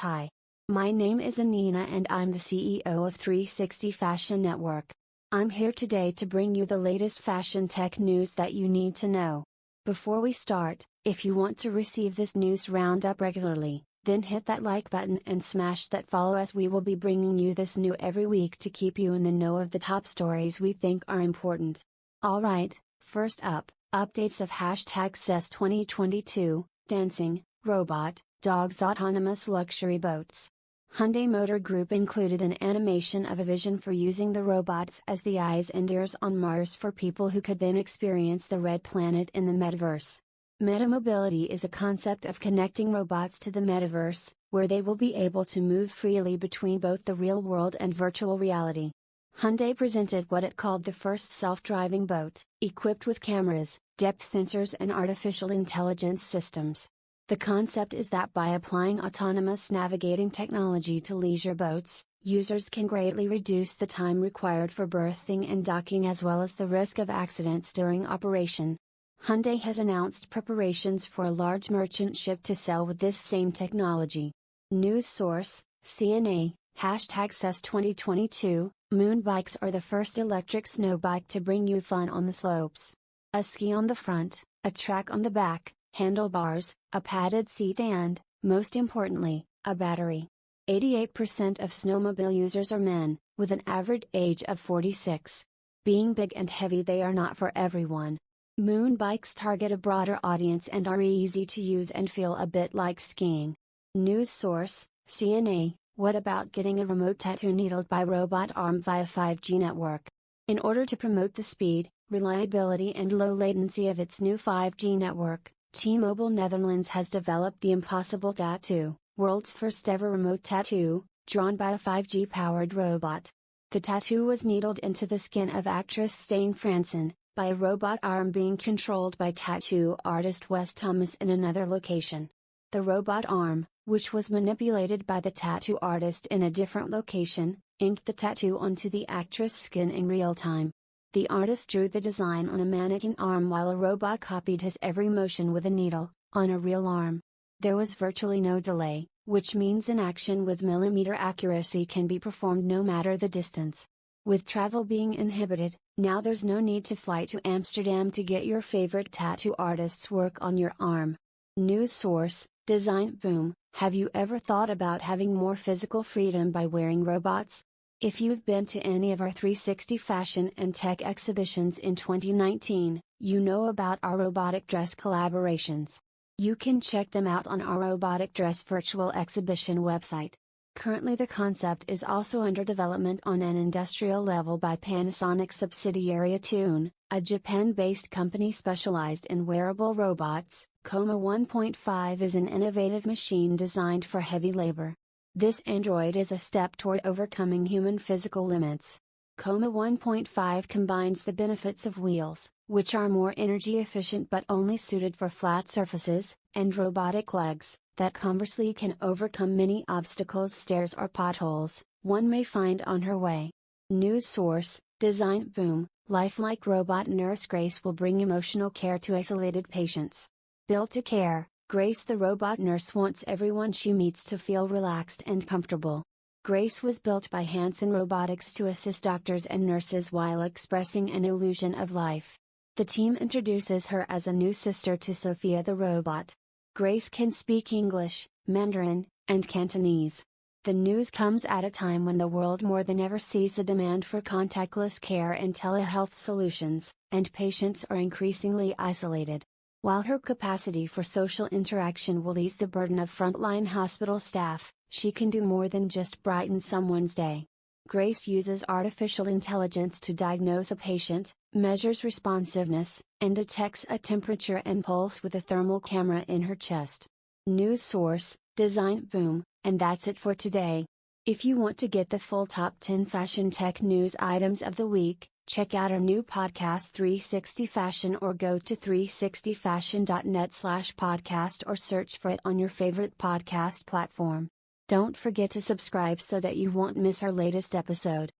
Hi. My name is Anina and I'm the CEO of 360 Fashion Network. I'm here today to bring you the latest fashion tech news that you need to know. Before we start, if you want to receive this news roundup regularly, then hit that like button and smash that follow as we will be bringing you this new every week to keep you in the know of the top stories we think are important. Alright, first up, updates of hashtag CES 2022, dancing, robot, dogs autonomous luxury boats. Hyundai Motor Group included an animation of a vision for using the robots as the eyes and ears on Mars for people who could then experience the red planet in the metaverse. Metamobility is a concept of connecting robots to the metaverse, where they will be able to move freely between both the real world and virtual reality. Hyundai presented what it called the first self-driving boat, equipped with cameras, depth sensors and artificial intelligence systems. The concept is that by applying autonomous navigating technology to leisure boats, users can greatly reduce the time required for berthing and docking as well as the risk of accidents during operation. Hyundai has announced preparations for a large merchant ship to sell with this same technology. News source, CNA, hashtag CES 2022, moon bikes are the first electric snow bike to bring you fun on the slopes. A ski on the front, a track on the back, handlebars, a padded seat and, most importantly, a battery. 88% of snowmobile users are men, with an average age of 46. Being big and heavy they are not for everyone. Moon bikes target a broader audience and are easy to use and feel a bit like skiing. News source, CNA, what about getting a remote tattoo needled by robot arm via 5G network? In order to promote the speed, reliability and low latency of its new 5G network, T-Mobile Netherlands has developed the Impossible Tattoo, world's first ever remote tattoo, drawn by a 5G powered robot. The tattoo was needled into the skin of actress Stijn Fransen, by a robot arm being controlled by tattoo artist Wes Thomas in another location. The robot arm, which was manipulated by the tattoo artist in a different location, inked the tattoo onto the actress' skin in real time. The artist drew the design on a mannequin arm while a robot copied his every motion with a needle, on a real arm. There was virtually no delay, which means an action with millimeter accuracy can be performed no matter the distance. With travel being inhibited, now there's no need to fly to Amsterdam to get your favorite tattoo artist's work on your arm. News source, Design Boom, have you ever thought about having more physical freedom by wearing robots? If you've been to any of our 360 fashion and tech exhibitions in 2019, you know about our robotic dress collaborations. You can check them out on our robotic dress virtual exhibition website. Currently, the concept is also under development on an industrial level by Panasonic subsidiary ATOUN, a Japan based company specialized in wearable robots. Coma 1.5 is an innovative machine designed for heavy labor. This android is a step toward overcoming human physical limits. Coma 1.5 combines the benefits of wheels, which are more energy efficient but only suited for flat surfaces, and robotic legs, that conversely can overcome many obstacles, stairs, or potholes, one may find on her way. News source Design Boom Lifelike robot nurse Grace will bring emotional care to isolated patients. Built to care, Grace the robot nurse wants everyone she meets to feel relaxed and comfortable. Grace was built by Hanson Robotics to assist doctors and nurses while expressing an illusion of life. The team introduces her as a new sister to Sophia the robot. Grace can speak English, Mandarin, and Cantonese. The news comes at a time when the world more than ever sees a demand for contactless care and telehealth solutions, and patients are increasingly isolated. While her capacity for social interaction will ease the burden of frontline hospital staff, she can do more than just brighten someone's day. Grace uses artificial intelligence to diagnose a patient, measures responsiveness, and detects a temperature and pulse with a thermal camera in her chest. News source, Design Boom, and that's it for today. If you want to get the full top 10 fashion tech news items of the week, Check out our new podcast 360 Fashion or go to 360fashion.net slash podcast or search for it on your favorite podcast platform. Don't forget to subscribe so that you won't miss our latest episode.